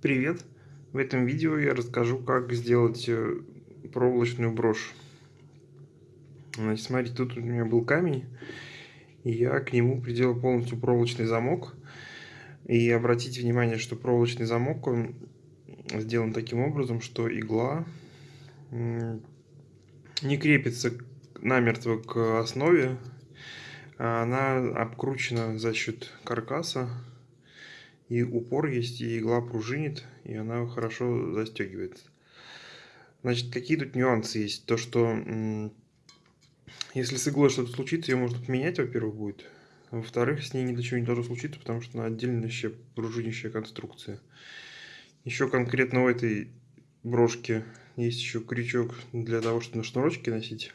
Привет! В этом видео я расскажу, как сделать э, проволочную брошь. Значит, смотрите, тут у меня был камень, и я к нему приделал полностью проволочный замок. И обратите внимание, что проволочный замок он сделан таким образом, что игла не крепится намертво к основе, а она обкручена за счет каркаса и упор есть, и игла пружинит, и она хорошо застегивается. Значит, какие тут нюансы есть? То, что если с иглой что-то случится, ее можно поменять, во-первых, будет. Во-вторых, с ней ни до чего не должно случиться, потому что она отдельная пружинящая конструкция. Еще конкретно у этой брошки есть еще крючок для того, чтобы на шнурочке носить.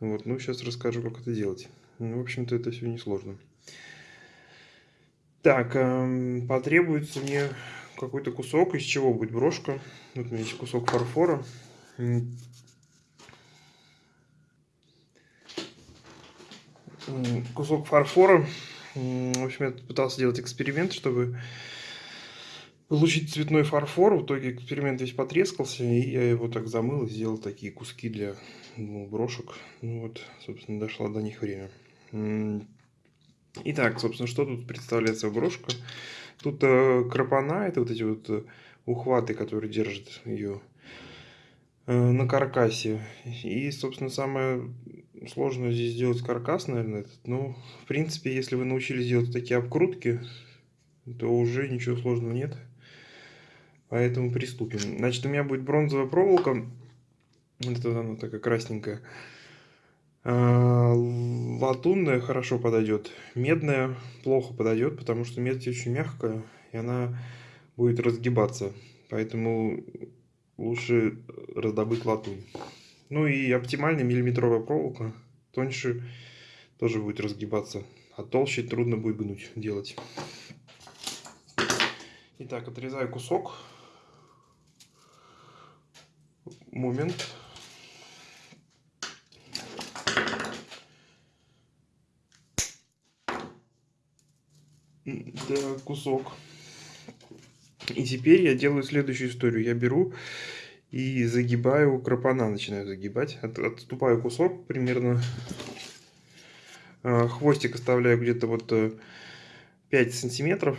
Вот, ну сейчас расскажу, как это делать. Ну, в общем-то, это все несложно. Так, эм, потребуется мне какой-то кусок, из чего будет брошка. Вот у меня есть кусок фарфора. Кусок фарфора. В общем, я пытался сделать эксперимент, чтобы получить цветной фарфор. В итоге эксперимент весь потрескался, и я его так замыл и сделал такие куски для ну, брошек. Ну вот, собственно, дошло до них время. Итак, собственно, что тут представляет собой брошка? Тут э, крапана, это вот эти вот э, ухваты, которые держат ее э, на каркасе. И, собственно, самое сложное здесь сделать каркас, наверное. Этот. Ну, в принципе, если вы научились делать такие обкрутки, то уже ничего сложного нет. Поэтому приступим. Значит, у меня будет бронзовая проволока. Вот это она такая красненькая. А, латунная хорошо подойдет, медная плохо подойдет, потому что медь очень мягкая, и она будет разгибаться. Поэтому лучше раздобыть латунь. Ну и оптимальная миллиметровая проволока, тоньше тоже будет разгибаться, а толще трудно будет гнуть делать. Итак, отрезаю кусок. Момент. Да, кусок. И теперь я делаю следующую историю. Я беру и загибаю крапана, начинаю загибать. От, отступаю кусок примерно. А, хвостик оставляю где-то вот 5 э, сантиметров.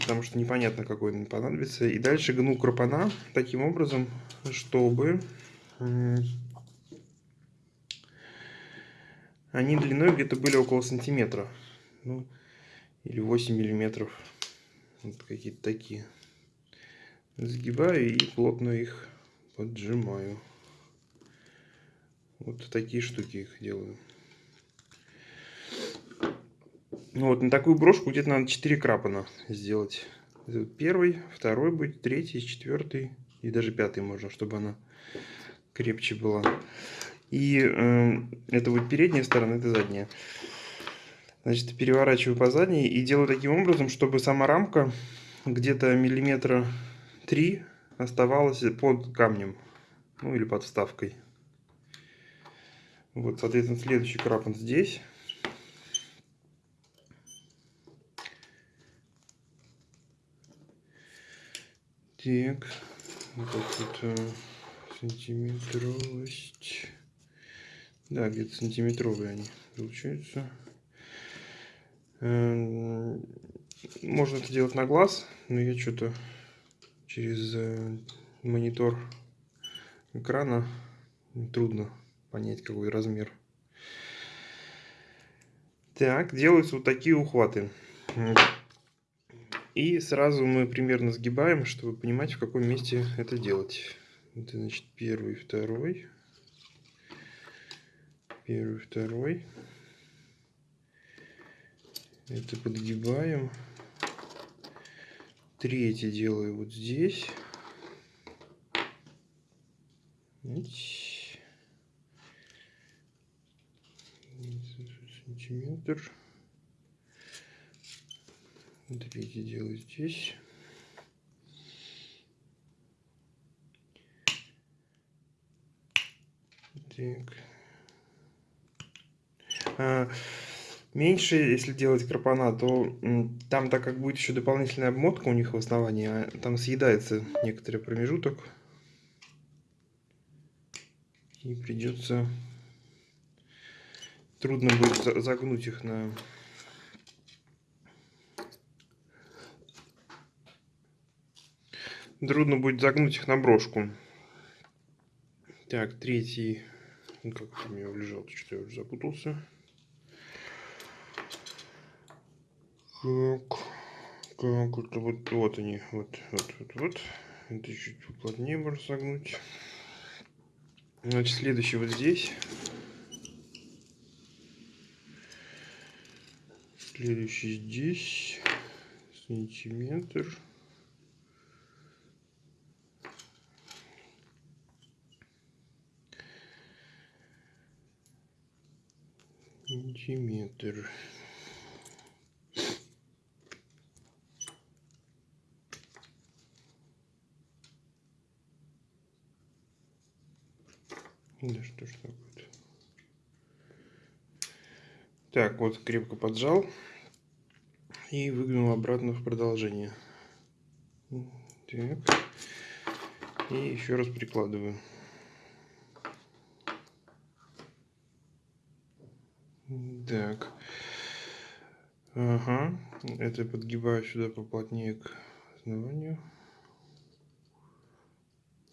Потому что непонятно, какой он понадобится. И дальше гну крапана таким образом, чтобы они длиной где-то были около сантиметра. Ну, или 8 миллиметров. Вот какие-то такие. Сгибаю и плотно их поджимаю. Вот такие штуки их делаю. Ну вот на такую брошку где-то надо 4 крапана сделать. Первый, второй будет, третий, четвертый и даже пятый можно, чтобы она крепче была. И э, это будет передняя сторона, это задняя. Значит, переворачиваю по задней и делаю таким образом, чтобы сама рамка где-то миллиметра три оставалась под камнем. Ну или под вставкой. Вот, соответственно, следующий крапан здесь. Так, вот так вот сантиметровость. Да, где-то сантиметровые они получаются. Эм, можно это делать на глаз, но я что-то через э, монитор экрана трудно понять, какой размер. Так, делаются вот такие ухваты. И сразу мы примерно сгибаем, чтобы понимать, в каком месте это делать. Это значит первый, второй. Первый, второй. Это подгибаем. Третий делаю вот здесь. Сантиметр. Третий делаю здесь. Так. А, меньше, если делать крапана, то там, так как будет еще дополнительная обмотка у них в основании, а там съедается некоторый промежуток. И придется... Трудно будет загнуть их на... Трудно будет загнуть их на брошку. Так, третий... Ну, как у меня лежал, что я уже запутался. Так, как это вот, вот они, вот, вот, вот, вот. Это чуть плотнее можно согнуть. Значит, следующий вот здесь. Следующий здесь. Сантиметр. Сантиметр. Да что ж такое-то. Так, вот крепко поджал. И выгнул обратно в продолжение. Так. И еще раз прикладываю. Так. Ага. Это подгибаю сюда поплотнее к основанию.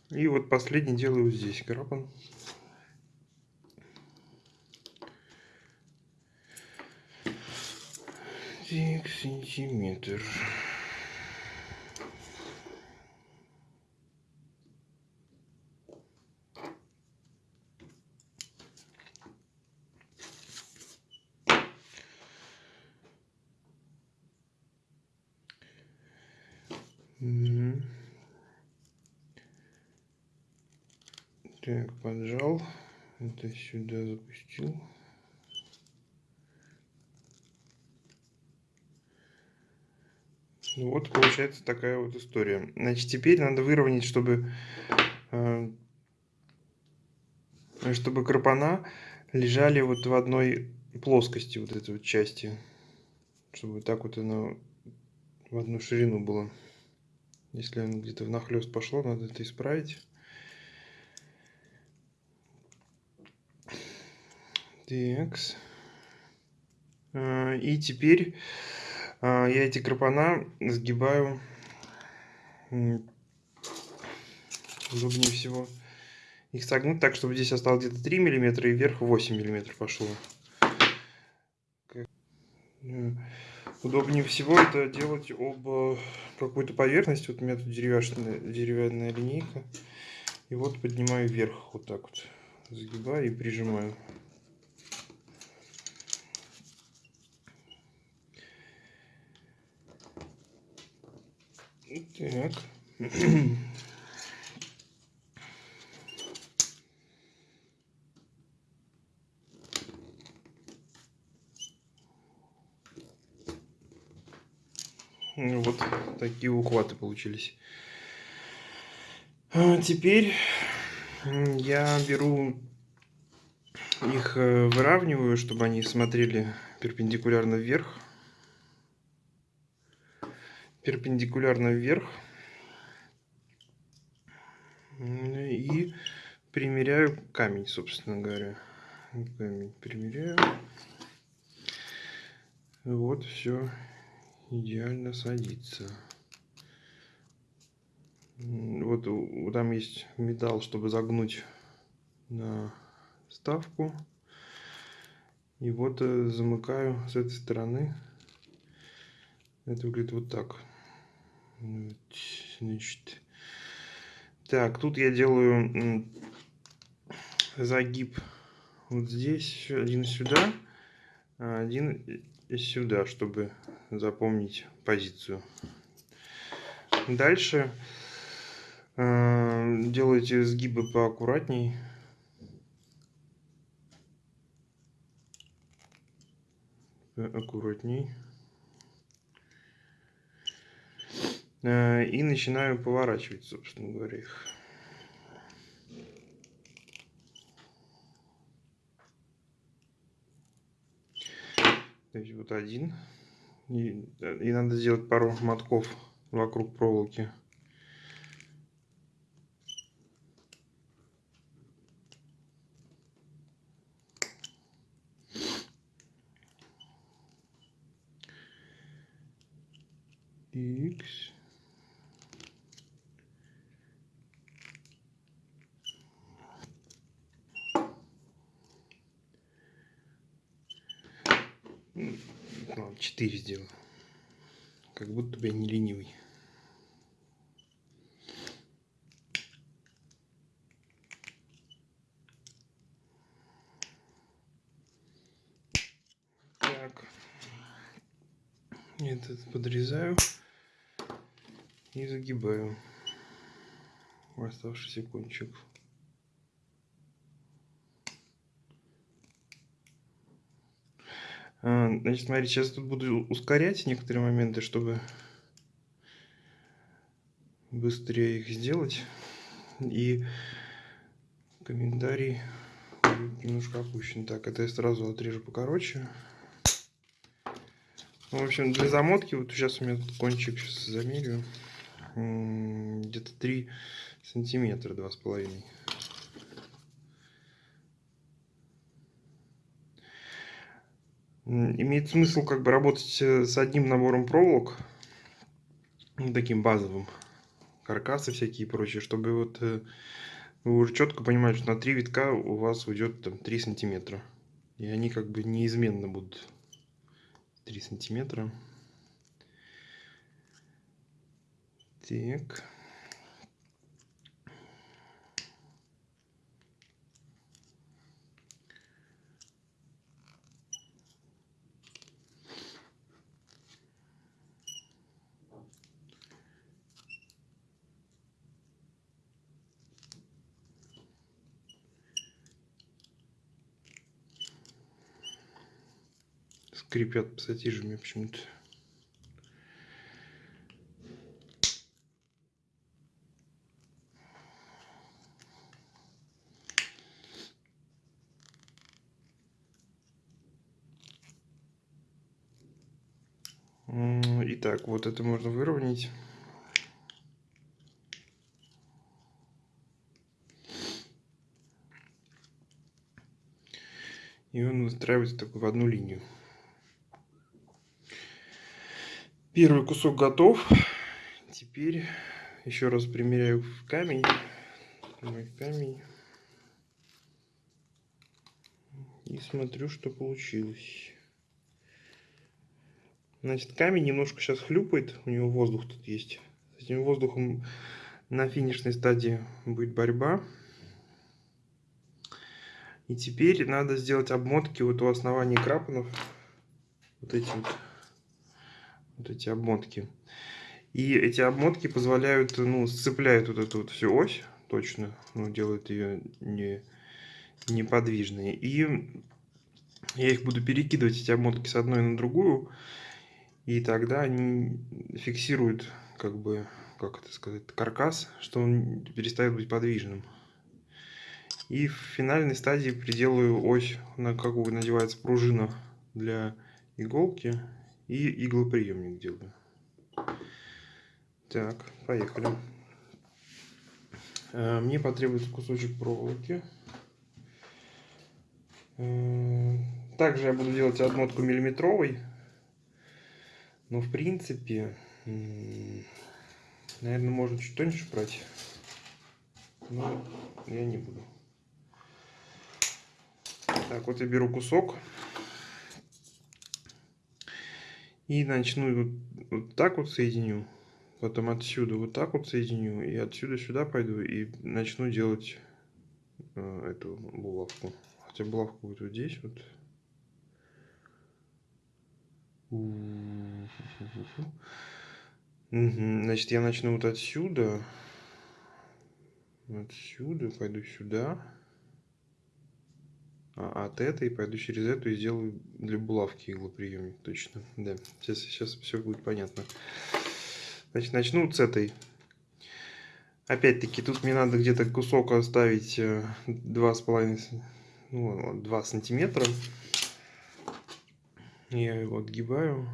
И вот последний делаю здесь крапан. Так, сантиметр. Так, поджал. Это сюда запустил. Ну вот получается такая вот история. Значит, теперь надо выровнять, чтобы, э, чтобы крапана лежали вот в одной плоскости вот этой вот части. Чтобы вот так вот она в одну ширину была. Если она где-то внахлёст пошло, надо это исправить. Такс. Э, и теперь я эти крапана сгибаю удобнее всего их согнуть так, чтобы здесь осталось где-то 3 миллиметра и вверх 8 миллиметров пошло. Э, удобнее всего это делать об какую-то поверхность. Вот у меня тут деревянная, деревянная линейка. И вот поднимаю вверх вот так вот. Сгибаю и прижимаю. Так. Ну, вот такие ухваты получились. А теперь я беру их э, выравниваю, чтобы они смотрели перпендикулярно вверх перпендикулярно вверх. И примеряю камень, собственно говоря. Камень примеряю. Вот, все идеально садится. Вот там есть металл, чтобы загнуть на ставку. И вот э, замыкаю с этой стороны. Это выглядит вот так. Значит, так, тут я делаю загиб вот здесь, один сюда, а один сюда, чтобы запомнить позицию. Дальше э, делайте сгибы поаккуратней. Аккуратней. Э, и начинаю поворачивать, собственно говоря, их. То есть вот один. И, и надо сделать пару мотков вокруг проволоки. X. Ладно, 4 сделаю. Как будто бы я не ленивый. Так. Этот подрезаю и загибаю оставшийся кончик. Значит, смотрите, сейчас тут буду ускорять некоторые моменты, чтобы быстрее их сделать. И комментарий немножко опущен. Так, это я сразу отрежу покороче. Ну, в общем, для замотки, вот сейчас у меня тут кончик, сейчас замерю, где-то 3 сантиметра, два с имеет смысл как бы работать э, с одним набором проволок, ну, таким базовым, каркасы всякие и прочее, чтобы вот э, вы уже четко понимаете, что на три витка у вас уйдет там 3 сантиметра. И они как бы неизменно будут 3 сантиметра. Так. Скрипят пассатижами почему-то. Итак, вот это можно выровнять. И он выстраивается такой в одну линию. Первый кусок готов. Теперь еще раз примеряю в камень. Мой камень. И смотрю, что получилось. Значит, камень немножко сейчас хлюпает. У него воздух тут есть. С этим воздухом на финишной стадии будет борьба. И теперь надо сделать обмотки вот у основания крапанов. Вот эти вот вот эти обмотки. И эти обмотки позволяют, ну, сцепляют вот эту вот всю ось точно, ну, делают ее не, неподвижной. И я их буду перекидывать, эти обмотки, с одной на другую, и тогда они фиксируют, как бы, как это сказать, каркас, что он перестает быть подвижным. И в финальной стадии приделаю ось, на какую надевается пружина для иголки и иглоприемник делаю. Так, поехали. Э, мне потребуется кусочек проволоки. Э, также я буду делать отмотку миллиметровой. Но в принципе, наверное, можно чуть тоньше брать. Но я не буду. Так, вот я беру кусок. И начну вот, вот так вот соединю. Потом отсюда вот так вот соединю. И отсюда сюда пойду. И начну делать э, эту булавку. Хотя булавка будет вот здесь вот. Значит, я начну вот отсюда. Отсюда пойду сюда. А, от этой пойду через эту и сделаю для булавки иглоприемник точно. Да, сейчас, сейчас все будет понятно. Значит, начну с этой. Опять-таки, тут мне надо где-то кусок оставить 2,5 э, ну, 2 сантиметра. Я его отгибаю.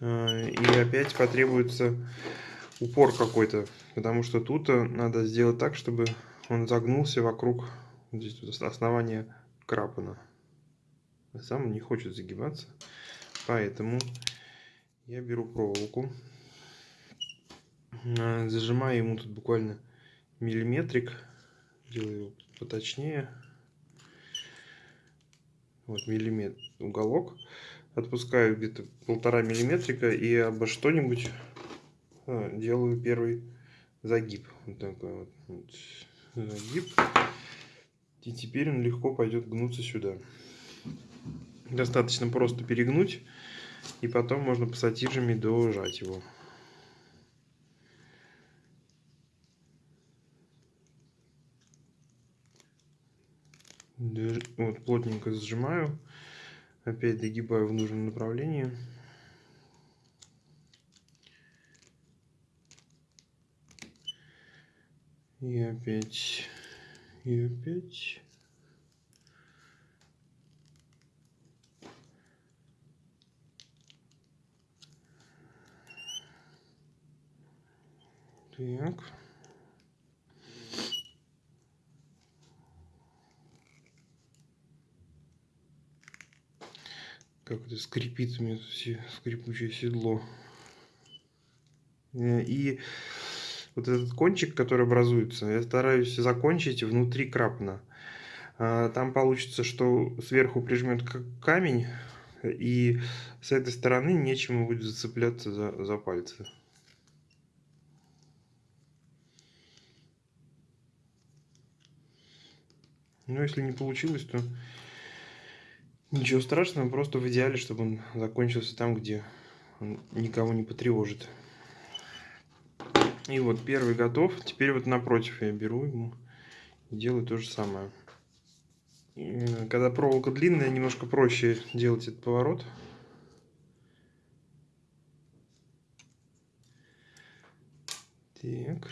А, и опять потребуется упор какой-то, потому что тут э, надо сделать так, чтобы он загнулся вокруг здесь вот основания крапана. А сам он не хочет загибаться, поэтому я беру проволоку, а, зажимаю ему тут буквально миллиметрик, делаю его поточнее, вот миллиметр уголок, отпускаю где-то полтора миллиметрика и обо что-нибудь а, делаю первый загиб. Вот такой вот, вот загиб. И теперь он легко пойдет гнуться сюда. Достаточно просто перегнуть, и потом можно пассатижами дожать его. Вот плотненько сжимаю. Опять догибаю в нужном направлении. И опять, и опять. Так. Как это скрипит у меня скрипучее седло. Э, и вот этот кончик, который образуется, я стараюсь закончить внутри крапана. А, там получится, что сверху прижмет камень, и с этой стороны нечему будет зацепляться за, за пальцы. Но если не получилось, то ничего страшного, просто в идеале, чтобы он закончился там, где он никого не потревожит. И вот первый готов. Теперь вот напротив я беру ему и делаю то же самое. Когда проволока длинная, немножко проще делать этот поворот. Так.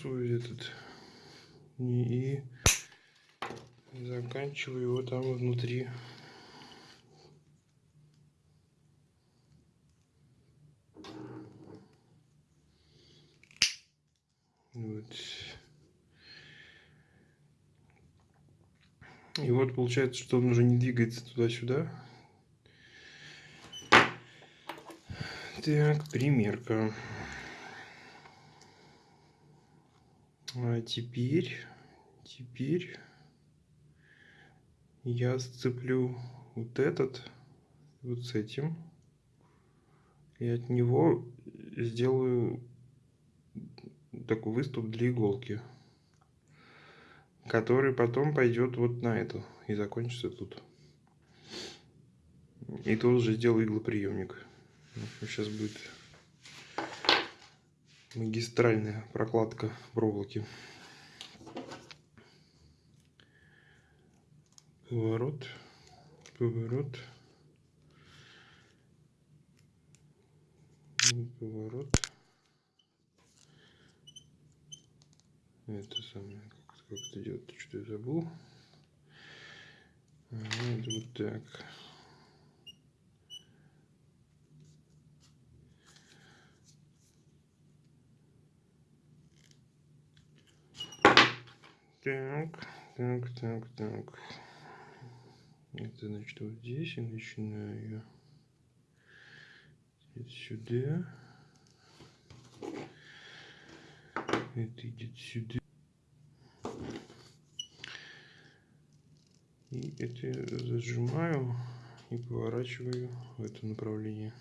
Откусываю этот и заканчиваю его там внутри. Вот. И вот получается, что он уже не двигается туда-сюда. Так, примерка. А теперь, теперь я сцеплю вот этот вот с этим. И от него сделаю такой выступ для иголки. Который потом пойдет вот на эту и закончится тут. И тут уже сделаю иглоприемник. Сейчас будет магистральная прокладка проволоки. Поворот, поворот, поворот. Это самое, как, это делать, что я забыл. Это вот так. Так, так, так, так. Это значит вот здесь я начинаю. Это сюда. Это идет сюда. И это зажимаю и поворачиваю в это направление.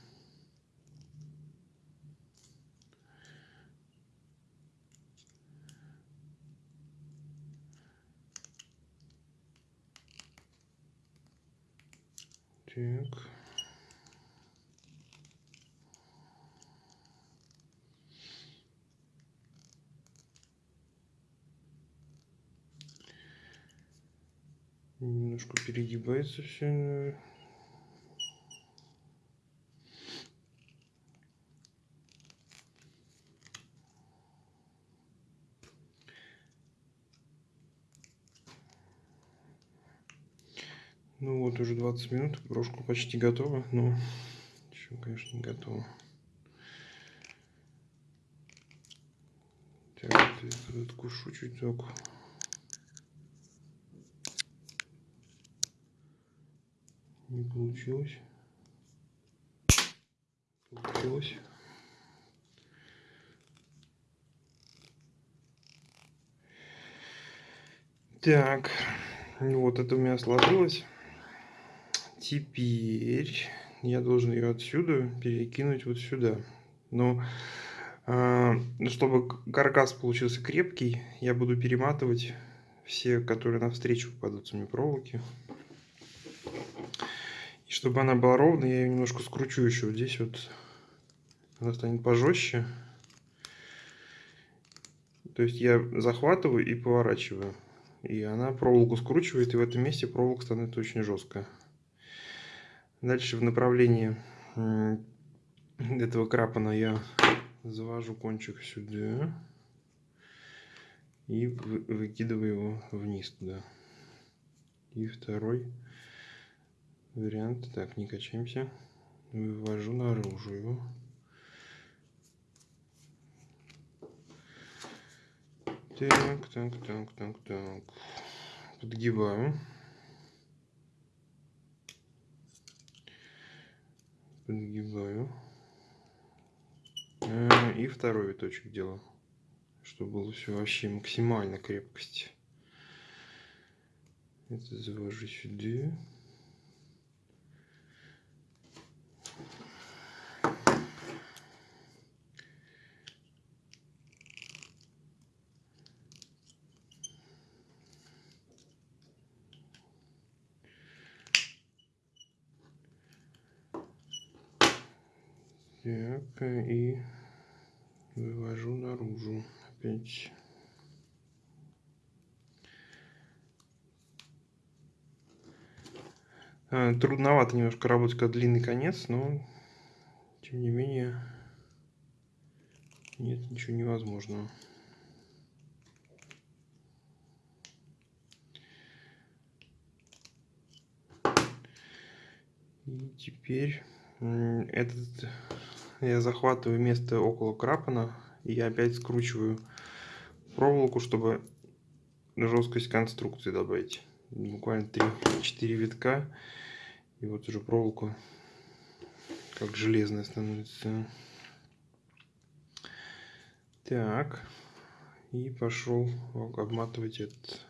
Так. Немножко перегибается все. Ну вот уже 20 минут, брошка почти готова, но еще, конечно, не готова. Так, я откушу чуток. Не получилось. Получилось. Так, вот это у меня сложилось. Теперь я должен ее отсюда перекинуть вот сюда. Но э, чтобы каркас получился крепкий, я буду перематывать все, которые навстречу попадутся мне проволоки. И чтобы она была ровной, я ее немножко скручу еще вот здесь вот. Она станет пожестче. То есть я захватываю и поворачиваю. И она проволоку скручивает, и в этом месте проволока становится очень жесткая. Дальше в направлении этого крапана я завожу кончик сюда и выкидываю его вниз туда. И второй вариант, так, не качаемся, вывожу наружу его. Так, так, так, так, так. Подгибаю. Подгибаю. Э, и второй виточек делаю, чтобы было все вообще максимально крепкость. Это завожу сюда. Так, и вывожу наружу опять. А, трудновато немножко работать, как длинный конец, но тем не менее нет ничего невозможного. И теперь этот я захватываю место около крапана и я опять скручиваю проволоку, чтобы жесткость конструкции добавить. Буквально 3-4 витка. И вот уже проволока как железная становится. Так. И пошел обматывать этот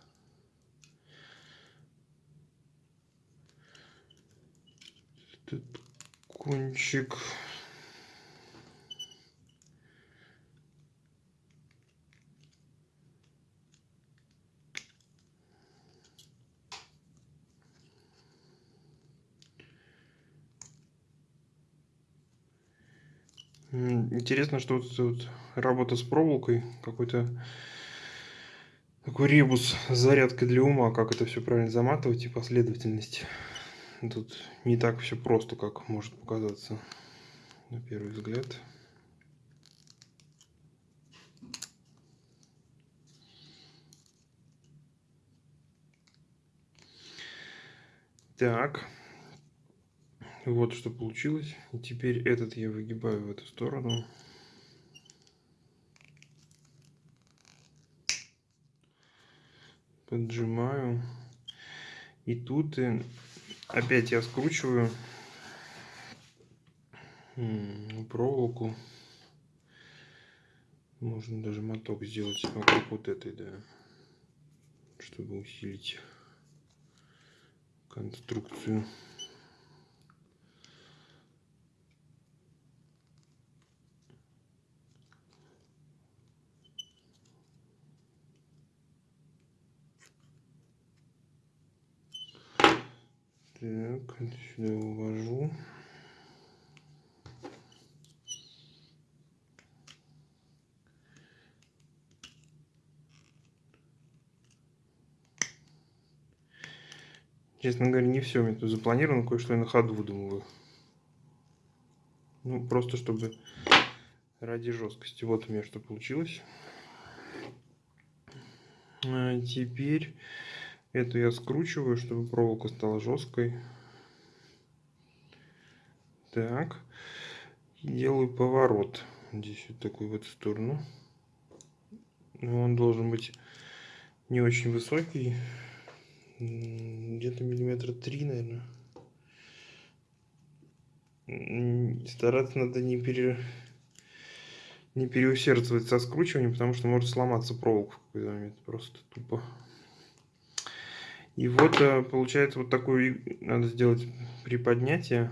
этот кончик. Интересно, что вот работа с проволокой, какой-то такой ребус с зарядкой для ума, как это все правильно заматывать и последовательность. Тут не так все просто, как может показаться на первый взгляд. Так. Вот что получилось. И теперь этот я выгибаю в эту сторону. Поджимаю. И тут э, опять я скручиваю проволоку. Можно даже моток сделать вокруг вот этой, да, чтобы усилить конструкцию. Так, сюда увожу. Честно говоря, не все у меня тут запланировано, кое-что я на ходу выдумываю. Ну, просто чтобы ради жесткости. Вот у меня что получилось. А теперь эту я скручиваю, чтобы проволока стала жесткой. Так. Делаю поворот. Здесь вот такой в сторону. Он должен быть не очень высокий где-то миллиметра три, наверное. Стараться надо не, пере... не переусердствовать со скручиванием, потому что может сломаться проволока в какой-то момент. Просто тупо. И вот э, получается вот такую надо сделать приподнятие.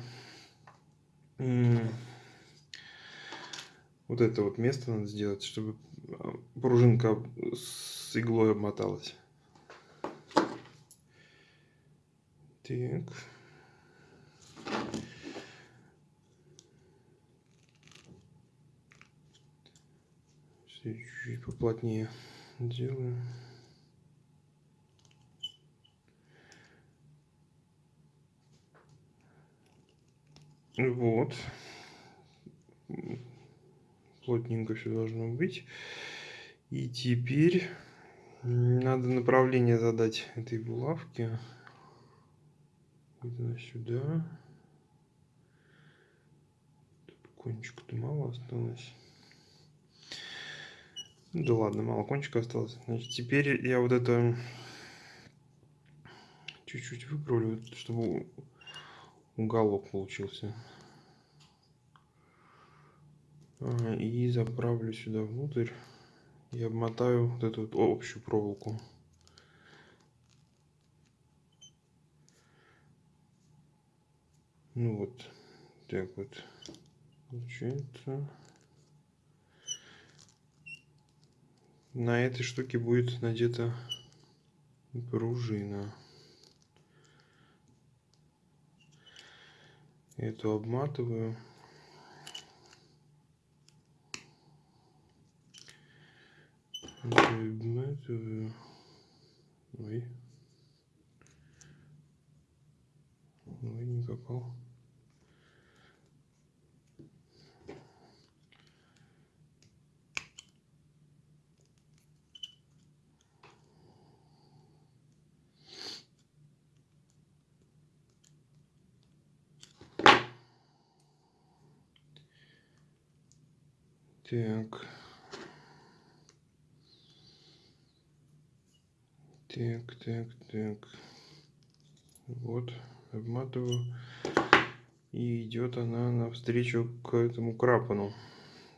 Вот это вот место надо сделать, чтобы э, пружинка с иглой обмоталась. Так. Чуть-чуть поплотнее делаю. Вот. Плотненько все должно быть. И теперь надо направление задать этой булавке где сюда. Кончика-то мало осталось. Да ладно, мало кончика осталось. Значит, теперь я вот это чуть-чуть выправлю, чтобы уголок получился. И заправлю сюда внутрь и обмотаю вот эту вот общую проволоку. Ну вот, так вот получается. На этой штуке будет надета пружина. Эту обматываю. Обматываю. Ой. Ой, не попал. Так. Так, так, так. Вот, обматываю. И идет она навстречу к этому крапану.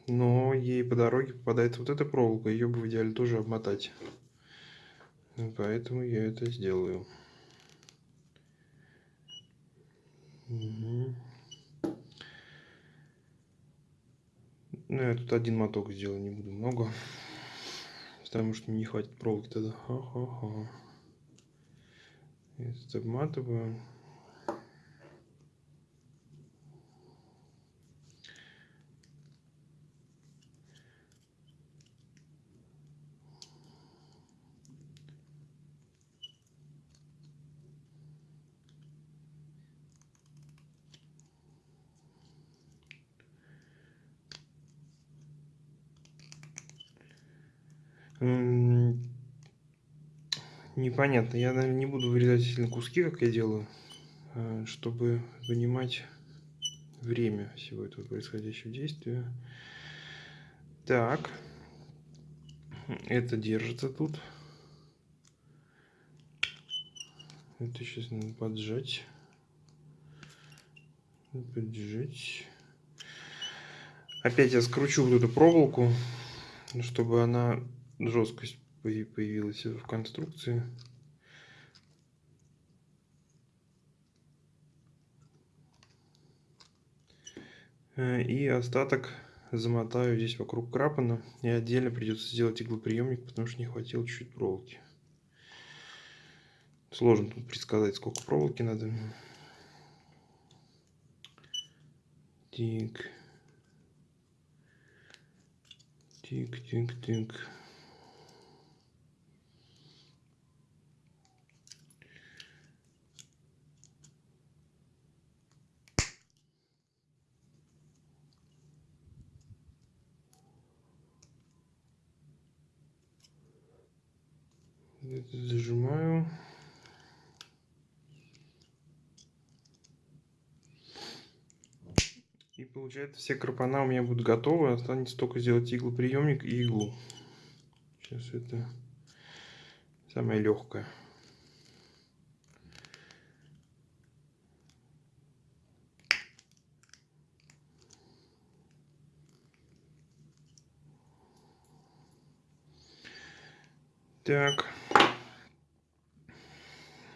Но ей по дороге попадается вот эта проволока. Ее бы в идеале тоже обмотать. Поэтому я это сделаю. Ну, я тут один моток сделаю, не буду много. Потому что мне не хватит проволоки тогда. Ха-ха-ха. Обматываю. Непонятно. Я, наверное, не буду вырезать сильно куски, как я делаю, а, чтобы понимать время всего этого происходящего действия. Так. Это держится тут. Это сейчас надо поджать. Поджать. Опять я скручу вот эту проволоку, чтобы она жесткость появилась в конструкции. И остаток замотаю здесь вокруг крапана. И отдельно придется сделать иглоприемник, потому что не хватило чуть-чуть проволоки. Сложно тут предсказать, сколько проволоки надо. Тик. Тик, зажимаю. И получается все крапана у меня будут готовы. Останется только сделать иглоприемник и иглу. Сейчас это самое легкое. Так.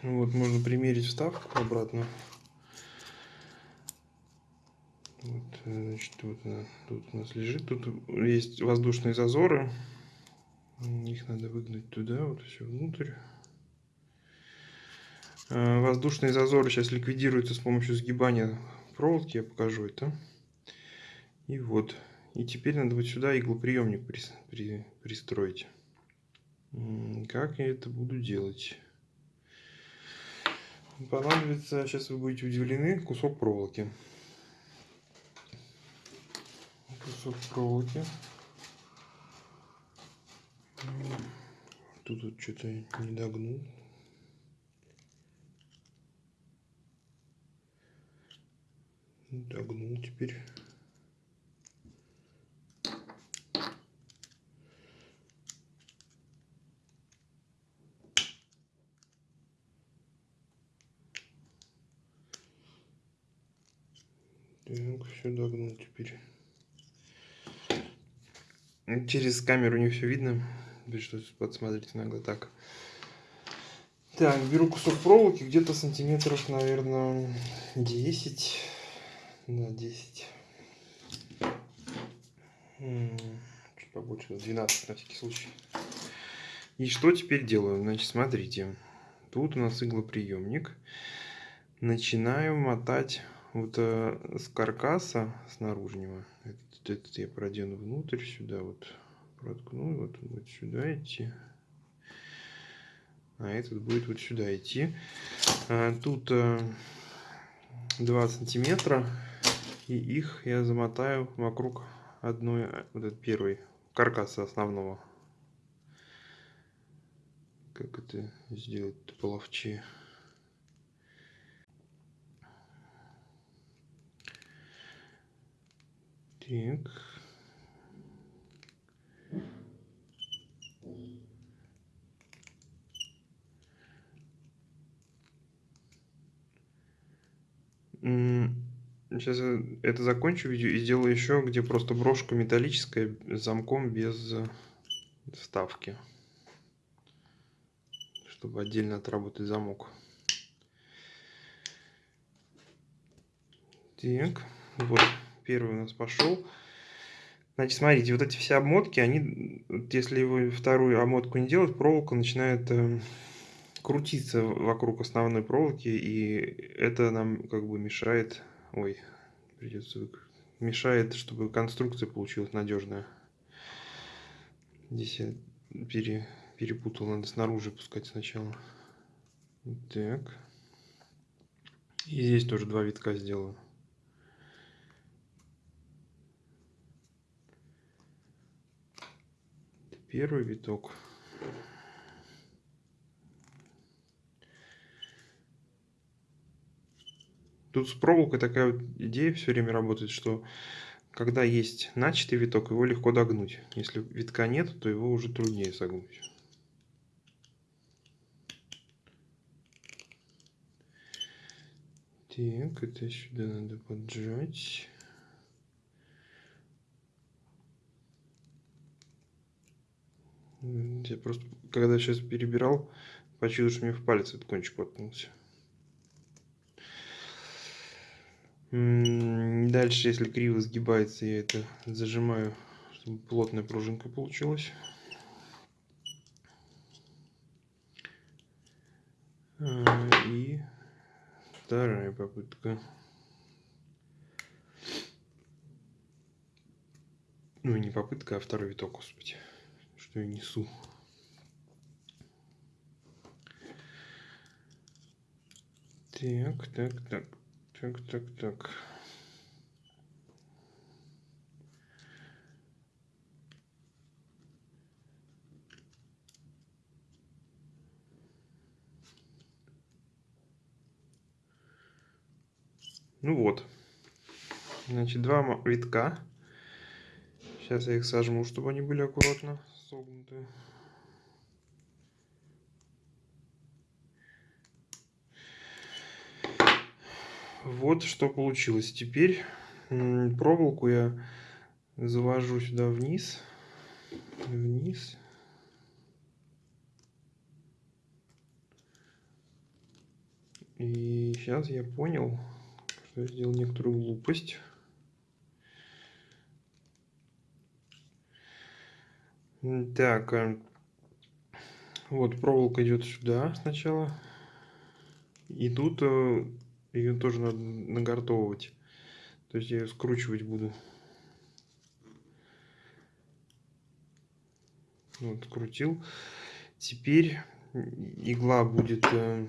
Вот, можно примерить вставку обратно. Вот, значит, вот она тут у нас лежит. Тут есть воздушные зазоры. Их надо выгнать туда, вот все внутрь. А, воздушные зазоры сейчас ликвидируются с помощью сгибания проволоки. Я покажу это. И вот. И теперь надо вот сюда иглоприемник при, при, пристроить. Как я это буду делать? Понадобится, сейчас вы будете удивлены, кусок проволоки. Кусок проволоки. Тут вот что-то не догнул. Догнул теперь. Так, все догнул теперь. Через камеру не все видно. Пришлось подсмотреть нагло так. Так, беру кусок проволоки, где-то сантиметров, наверное, 10. Да, 10. Чуть побольше, 12 на всякий случай. И что теперь делаю? Значит, смотрите. Тут у нас иглоприемник. Начинаю мотать вот э, с каркаса, с наружнего, этот, этот я продену внутрь, сюда вот проткну, вот, вот сюда идти. А этот будет вот сюда идти. А, тут э, 2 сантиметра, и их я замотаю вокруг одной, вот этот первый, каркаса основного. Как это сделать половче? Так. Сейчас это закончу видео и сделаю еще, где просто брошка металлическая с замком без вставки. Чтобы отдельно отработать замок. Так, вот первый у нас пошел. Значит, смотрите, вот эти все обмотки, они, если вы вторую обмотку не делать, проволока начинает э, крутиться вокруг основной проволоки, и это нам как бы мешает, ой, придется, мешает, чтобы конструкция получилась надежная. Здесь я пере, перепутал, надо снаружи пускать сначала. Так. И здесь тоже два витка сделаю. Первый виток. Тут с проволокой такая вот идея все время работает, что когда есть начатый виток, его легко догнуть. Если витка нет, то его уже труднее согнуть. Так, это сюда надо поджать. Я просто, когда сейчас перебирал, почувствовал, что мне в палец этот кончик воткнулся. Дальше, если криво сгибается, я это зажимаю, чтобы плотная пружинка получилась. А, и вторая попытка. Ну, не попытка, а второй виток, господи. Что я несу. Так, так, так, так, так, так. Ну вот. Значит, два витка. Сейчас я их сожму, чтобы они были аккуратно согнуты. Вот что получилось. Теперь проволоку я завожу сюда вниз. Вниз. И сейчас я понял, что я сделал некоторую глупость. Так, э, вот проволока идет сюда сначала. И тут э, ее тоже надо нагортовывать. То есть я ее скручивать буду. Вот, крутил. Теперь игла будет, э,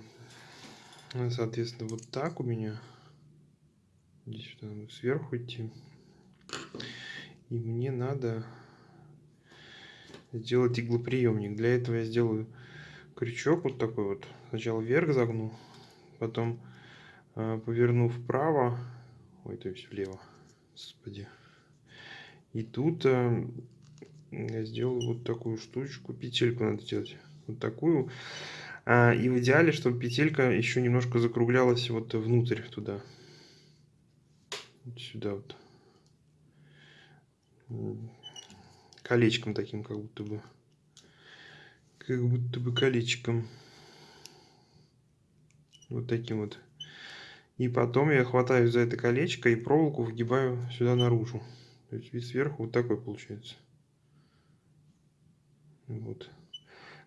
соответственно, вот так у меня. Здесь сверху идти. И мне надо сделать иглоприемник. Для этого я сделаю крючок вот такой вот. Сначала вверх загну, потом э, поверну вправо. Ой, то есть влево. Господи. И тут э, я сделаю вот такую штучку. Петельку надо делать. Вот такую. А, и в идеале, чтобы петелька еще немножко закруглялась вот внутрь туда сюда вот колечком таким как будто бы. Как будто бы колечком. Вот таким вот. И потом я хватаю за это колечко и проволоку вгибаю сюда наружу. То есть вид сверху вот такой получается. Вот.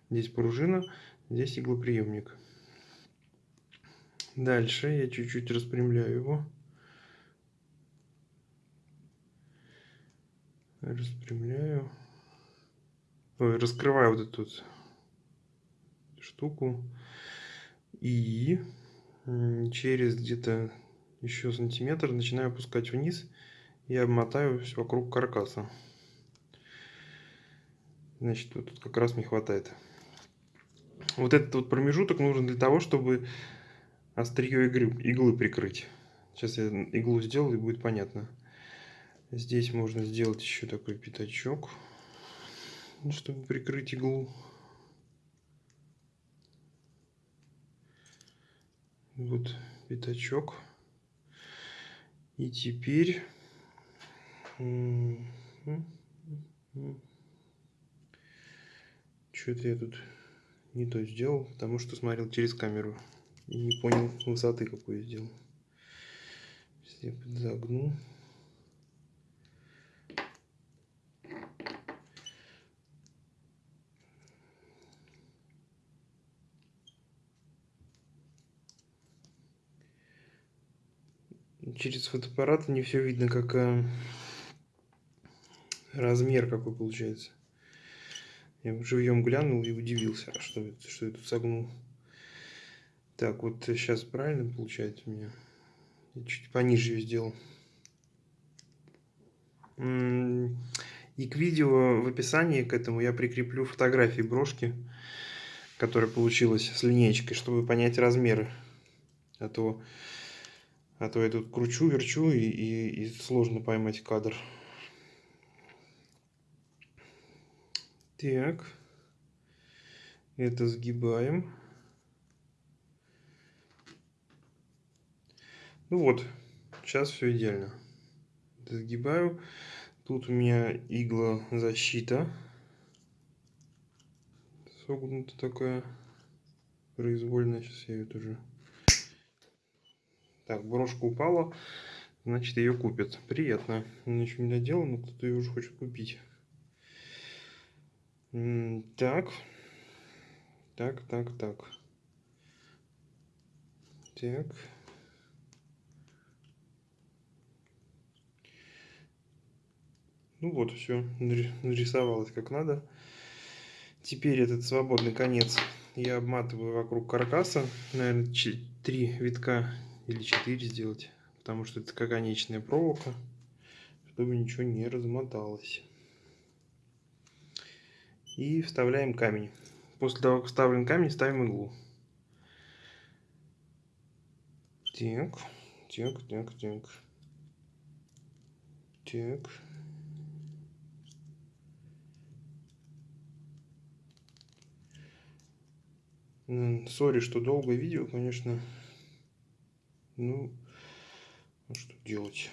Здесь пружина здесь иглоприемник. Дальше я чуть-чуть распрямляю его распрямляю, Ой, раскрываю вот эту вот штуку и через где-то еще сантиметр начинаю опускать вниз и обмотаю все вокруг каркаса. Значит, вот тут как раз мне хватает. Вот этот вот промежуток нужен для того, чтобы острие иглы, иглы прикрыть. Сейчас я иглу сделаю и будет понятно. Здесь можно сделать еще такой пятачок, чтобы прикрыть иглу. Вот пятачок. И теперь что-то я тут не то сделал, потому что смотрел через камеру и не понял высоты, какую сделал. Я подзагну. Через фотоаппарат не все видно, как э, размер какой получается. Я живьем глянул и удивился, а что что я тут согнул. Так, вот сейчас правильно получается у меня. Я чуть пониже ее сделал. И к видео в описании к этому я прикреплю фотографии брошки, которая получилась с линейкой, чтобы понять размеры. А то а то я тут кручу, верчу и, и, и сложно поймать кадр. Так. Это сгибаем. Ну вот, сейчас все идеально. Сгибаю. Тут у меня игла защита. Согнута такая. Произвольная. Сейчас я ее тоже так, брошка упала. значит ее купят. Приятно. Еще не доделана, но кто-то ее уже хочет купить. Так. Так, так, так. Так. Ну вот, все, нарисовалось как надо. Теперь этот свободный конец я обматываю вокруг каркаса. Наверное, 3 витка или 4 сделать. Потому что это конечная проволока. Чтобы ничего не размоталось. И вставляем камень. После того, как вставлен камень, ставим иглу. Так, так, так, так. Так. Сори, что долгое видео, конечно. Ну, ну что делать?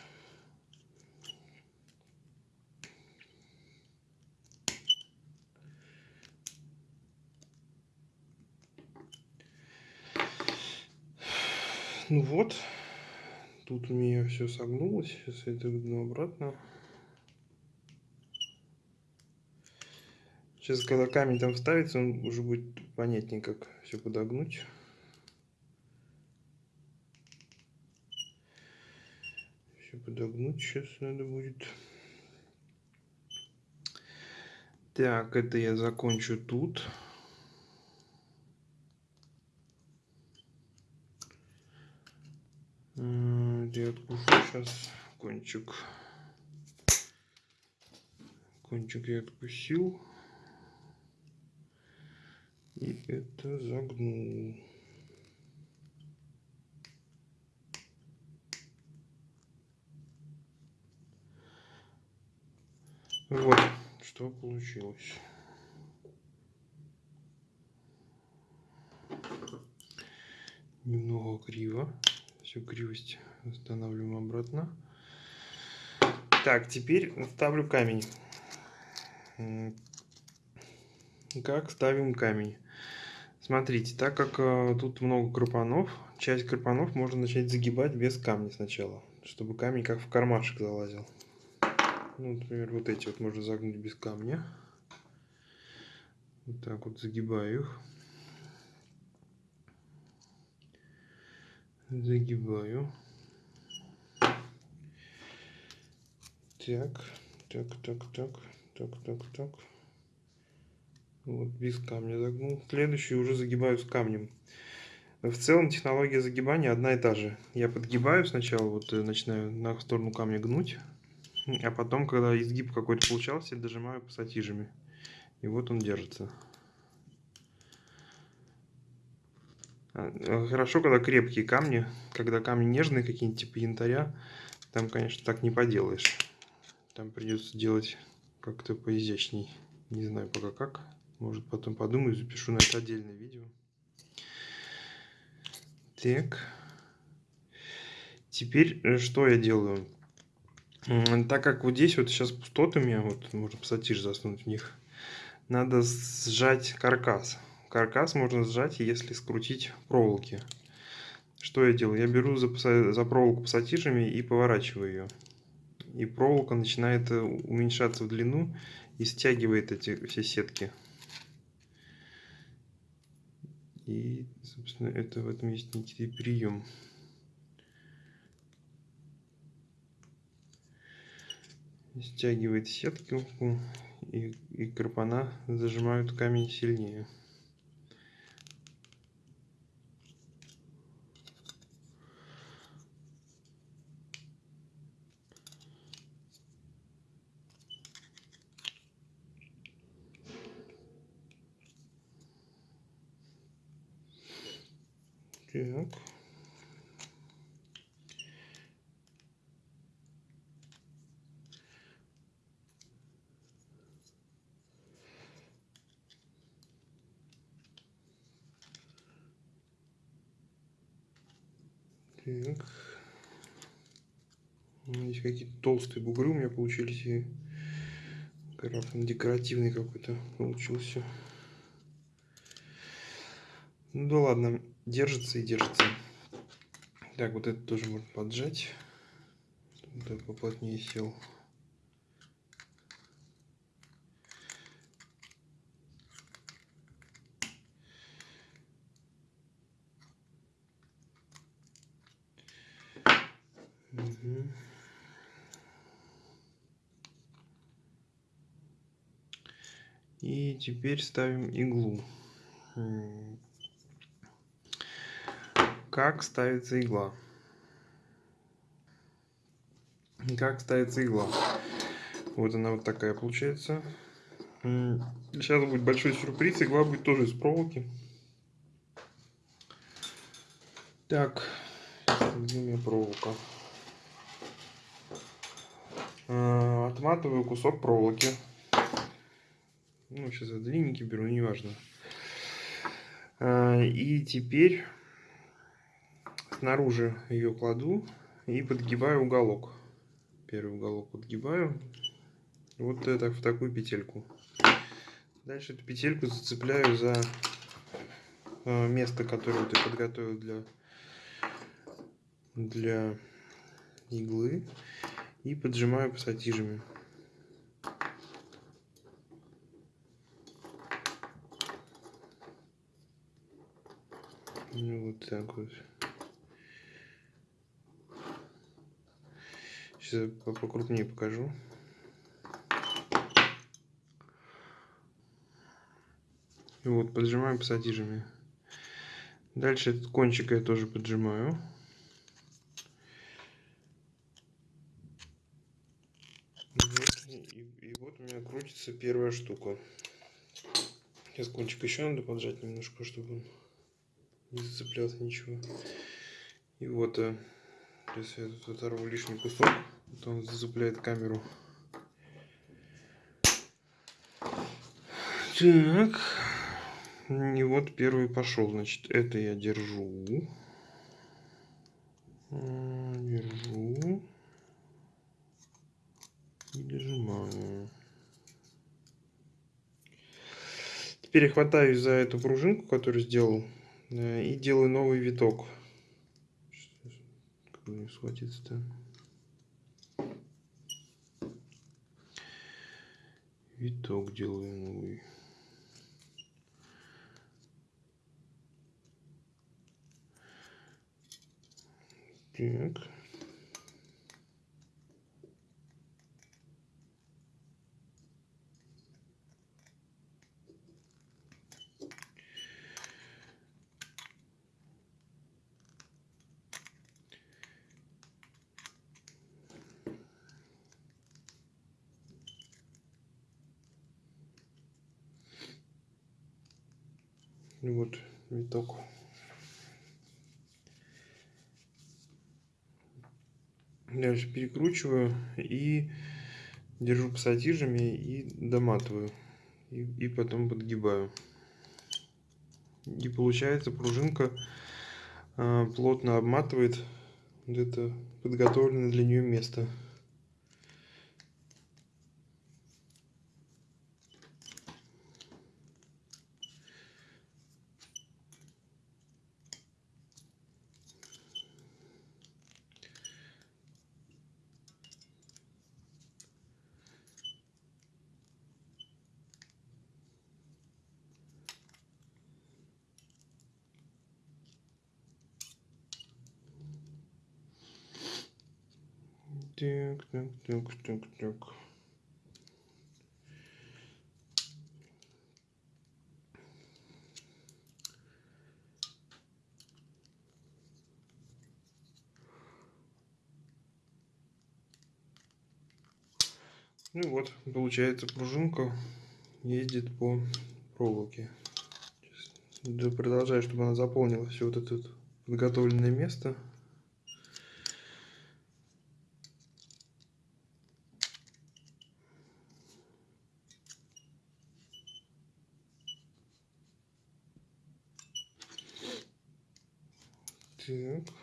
Ну вот, тут у меня все согнулось, сейчас я это выгну обратно. Сейчас, когда камень там вставится, он уже будет понятнее, как все подогнуть. Все подогнуть сейчас надо будет. Так, это я закончу тут. Я откушу сейчас кончик. Кончик я откусил. И это загнул. Вот, что получилось. Немного криво. Всю кривость устанавливаем обратно. Так, теперь ставлю камень. Как ставим камень? Смотрите, так как э, тут много крупанов, часть крупанов можно начать загибать без камня сначала, чтобы камень как в кармашек залазил. Ну, например, вот эти вот можно загнуть без камня. Вот так вот загибаю их. Загибаю. Так, так, так, так, так, так, так. Вот без камня загнул. Следующий уже загибаю с камнем. В целом технология загибания одна и та же. Я подгибаю сначала, вот э, начинаю на сторону камня гнуть. А потом, когда изгиб какой-то получался, дожимаю пассатижами. И вот он держится. А, э, хорошо, когда крепкие камни. Когда камни нежные, какие-нибудь типа янтаря, там, конечно, так не поделаешь. Там придется делать как-то поизящней. Не знаю пока как. Может потом подумаю, запишу на это отдельное видео. Так. Теперь э, что я делаю? Так как вот здесь вот сейчас пустоты у меня, вот можно пассатиж заснуть в них, надо сжать каркас. Каркас можно сжать, если скрутить проволоки. Что я делаю? Я беру за, за проволоку пассатижами и поворачиваю ее. И проволока начинает э, уменьшаться в длину и стягивает эти все сетки. И, собственно, это в этом есть некий прием. Стягивает сетку, и, и крапана зажимают камень сильнее. Так. Так. Здесь какие-то толстые бугры у меня получились. И карафан декоративный какой-то получился. Ну да ладно держится и держится. Так, вот это тоже можно поджать. Так, поплотнее сел. Угу. И теперь ставим иглу. Как ставится игла? Как ставится игла? Вот она вот такая получается. Сейчас будет большой сюрприз. Игла будет тоже из проволоки. Так, где у меня проволока? А, отматываю кусок проволоки. Ну, сейчас я длинненький беру, неважно. А, и теперь снаружи ее кладу и подгибаю уголок. Первый уголок подгибаю. Вот это в такую петельку. Дальше эту петельку зацепляю за а, место, которое ты подготовил для, для иглы и поджимаю пассатижами. Ну, вот так вот. Сейчас покрупнее покажу. И вот поджимаю пассатижами. Дальше этот кончик я тоже поджимаю. меня крутится первая штука. Сейчас кончик еще надо поджать немножко, чтобы он не зацеплялся ничего. И вот, э, сейчас я тут оторву лишний кусок, то он зацепляет камеру. Так. И вот первый пошел. Значит, это я держу. Держу. И дожимаю. Теперь я хватаюсь за эту пружинку, которую сделал, и делаю новый виток. Как бы схватиться-то? Виток делаю новый. Так. Вот виток. Дальше перекручиваю и держу пассатижами и доматываю. И, и потом подгибаю. И получается пружинка э, плотно обматывает вот это подготовленное для нее место. Так, так, так, так, так. Ну вот, получается пружинка ездит по проволоке. Продолжаю, чтобы она заполнила все вот это подготовленное место. Так.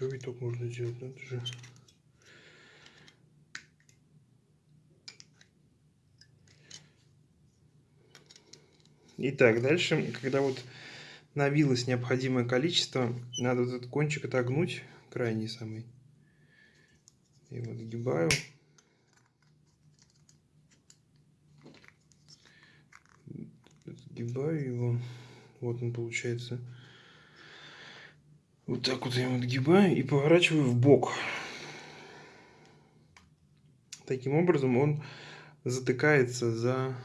еще сделать, надо же. Итак, дальше, когда вот навилось необходимое количество, надо вот этот кончик отогнуть, крайний самый. И вот гибаю. Сгибаю его. Вот он получается. Вот так вот я его отгибаю и поворачиваю в бок. Таким образом он затыкается за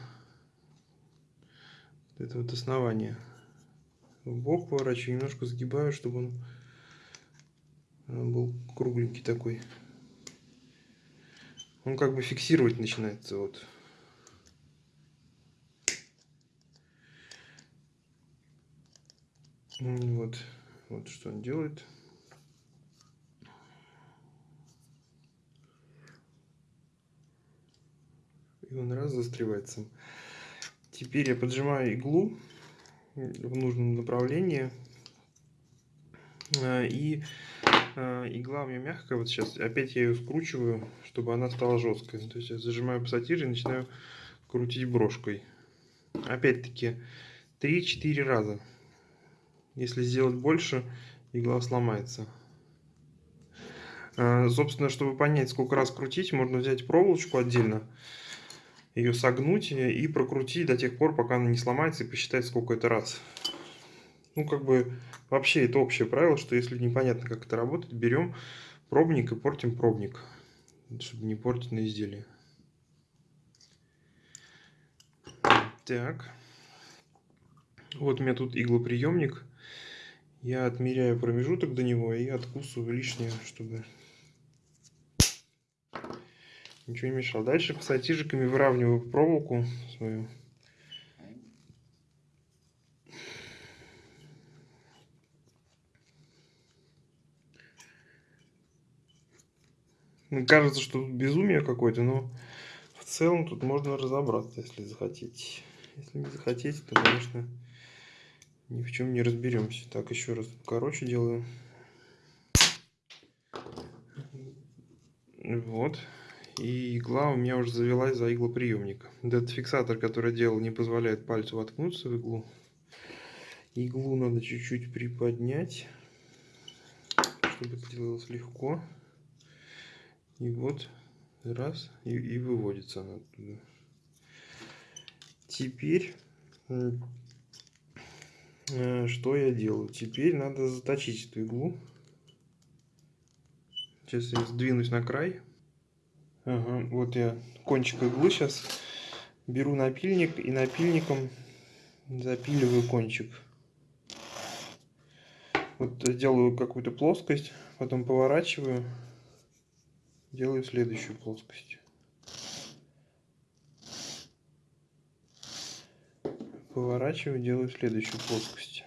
это вот основание. В бок поворачиваю, немножко сгибаю, чтобы он э, был кругленький такой. Он как бы фиксировать начинается вот. Вот, вот что он делает. И он раз застревается. Теперь я поджимаю иглу в нужном направлении. А, и а, игла у меня мягкая. Вот сейчас опять я ее скручиваю, чтобы она стала жесткой. То есть я зажимаю пассатижи и начинаю крутить брошкой. Опять-таки 3-4 раза. Если сделать больше, игла сломается. А, собственно, чтобы понять, сколько раз крутить, можно взять проволочку отдельно, ее согнуть и прокрутить до тех пор, пока она не сломается, и посчитать, сколько это раз. Ну, как бы, вообще это общее правило, что если непонятно, как это работает, берем пробник и портим пробник, чтобы не портить на изделие. Так. Вот у меня тут иглоприемник. Я отмеряю промежуток до него и откусываю лишнее, чтобы ничего не мешало. Дальше пассатижиками выравниваю проволоку свою. Кажется, что тут безумие какое-то, но в целом тут можно разобраться, если захотите. Если не захотите, то, конечно, ни в чем не разберемся. Так, еще раз короче делаю. Вот. И игла у меня уже завелась за иглоприемник. Этот фиксатор, который делал, не позволяет пальцу воткнуться в иглу. Иглу надо чуть-чуть приподнять, чтобы это делалось легко. И вот, раз, и, и выводится она оттуда. Теперь что я делаю? Теперь надо заточить эту иглу. Сейчас я сдвинусь на край. Ага, вот я кончик иглы сейчас беру напильник и напильником запиливаю кончик. Вот делаю какую-то плоскость, потом поворачиваю, делаю следующую плоскость. Поворачиваю, делаю следующую плоскость.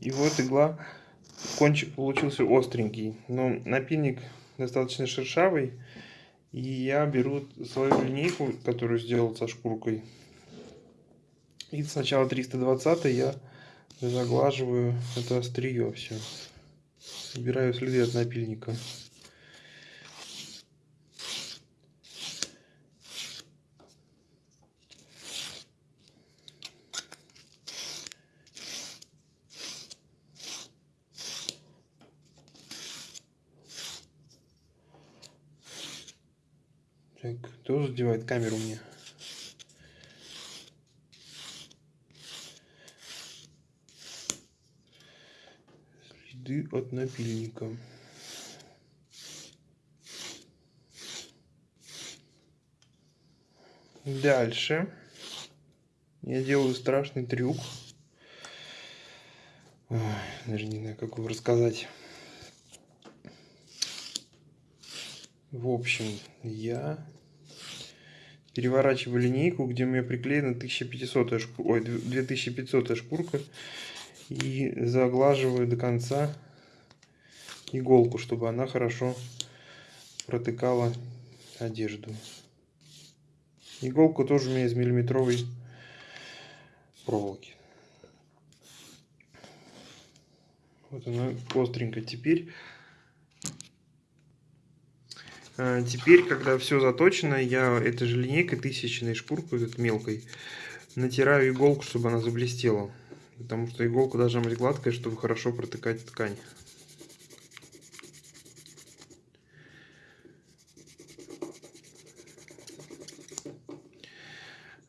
И вот игла, кончик получился остренький, но напильник достаточно шершавый. И я беру свою линейку, которую сделал со шкуркой. И сначала 320 я заглаживаю это острие все. Собираю следы от напильника. Так, кто задевает камеру мне? Следы от напильника. Дальше я делаю страшный трюк. Ой, даже не знаю, как его рассказать. В общем, я переворачиваю линейку, где у меня приклеена 1500 шкурка, ой, 2500 шкурка. И заглаживаю до конца иголку, чтобы она хорошо протыкала одежду. Иголка тоже у меня из миллиметровой проволоки. Вот она остренькая. Теперь, теперь, когда все заточено, я этой же линейкой, тысячной шкуркой, вот мелкой, натираю иголку, чтобы она заблестела. Потому что иголка должна быть гладкая, чтобы хорошо протыкать ткань.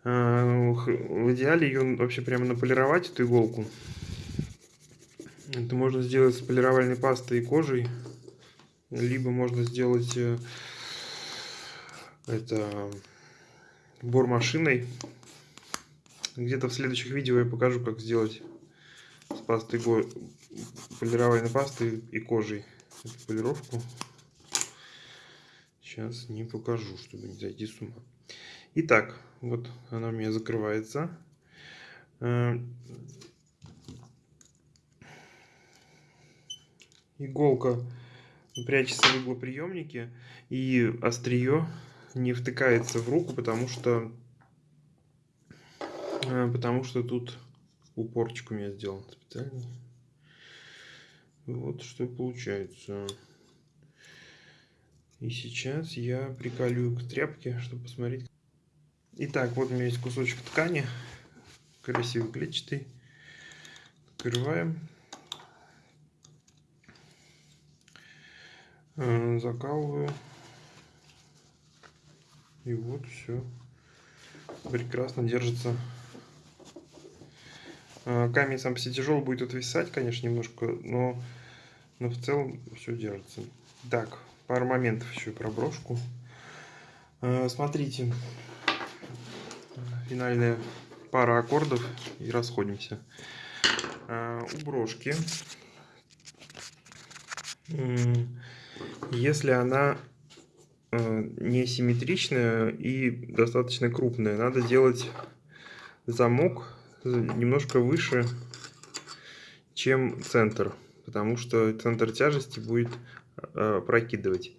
А, в идеале ее вообще прямо наполировать, эту иголку. Это можно сделать с полировальной пастой и кожей. Либо можно сделать э, это бормашиной. Где-то в следующих видео я покажу, как сделать с пастой полировальной пастой и кожей эту полировку. Сейчас не покажу, чтобы не зайти с ума. Итак, вот она у меня закрывается. Э, иголка прячется в иглоприемнике и острие не втыкается в руку, потому что э, потому что тут упорчик у меня сделан специальный. Вот что получается. И сейчас я приколю к тряпке, чтобы посмотреть. Итак, вот у меня есть кусочек ткани, красивый клетчатый. Открываем. Закалываю. И вот все. Прекрасно держится. Э, камень сам по себе тяжелый будет отвисать, конечно, немножко, но, но в целом все держится. Так, пару моментов еще про брошку. Э, смотрите, финальная пара аккордов и расходимся. У брошки если она э, несимметричная и достаточно крупная, надо делать замок немножко выше, чем центр, потому что центр тяжести будет э, прокидывать.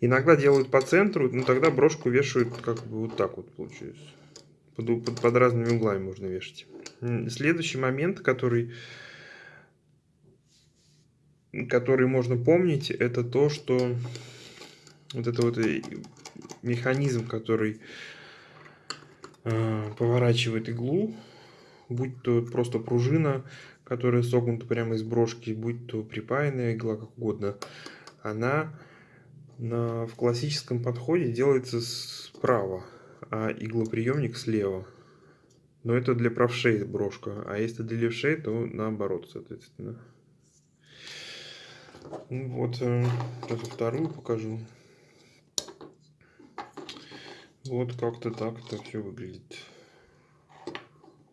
Иногда делают по центру, но тогда брошку вешают как бы вот так вот получается. Под, под, под разными углами можно вешать. Следующий момент, который который можно помнить, это то, что вот это вот механизм, который э, поворачивает иглу, будь то просто пружина, которая согнута прямо из брошки, будь то припаянная игла, как угодно, она на, в классическом подходе делается справа, а иглоприемник слева. Но это для правшей брошка, а если для левшей, то наоборот, соответственно. Ну вот, э, даже вторую покажу. Вот как-то так это все выглядит.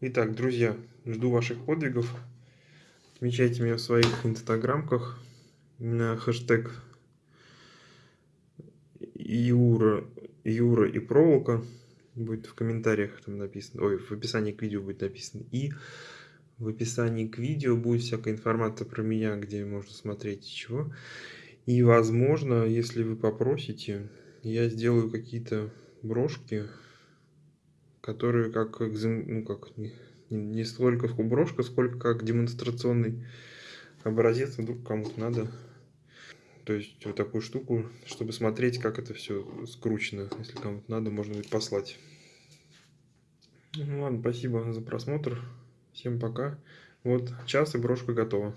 Итак, друзья, жду ваших подвигов. Отмечайте меня в своих инстаграмках на хэштег Юра, Юра и проволока. Будет в комментариях там написано, ой, в описании к видео будет написано. И в описании к видео будет всякая информация про меня, где можно смотреть и чего. И возможно, если вы попросите, я сделаю какие-то брошки, которые как, ну, как не, не столько брошка, сколько как демонстрационный образец, вдруг кому-то надо. То есть вот такую штуку, чтобы смотреть, как это все скручено. Если кому-то надо, можно будет послать. Ну ладно, спасибо за просмотр. Всем пока. Вот час и брошка готова.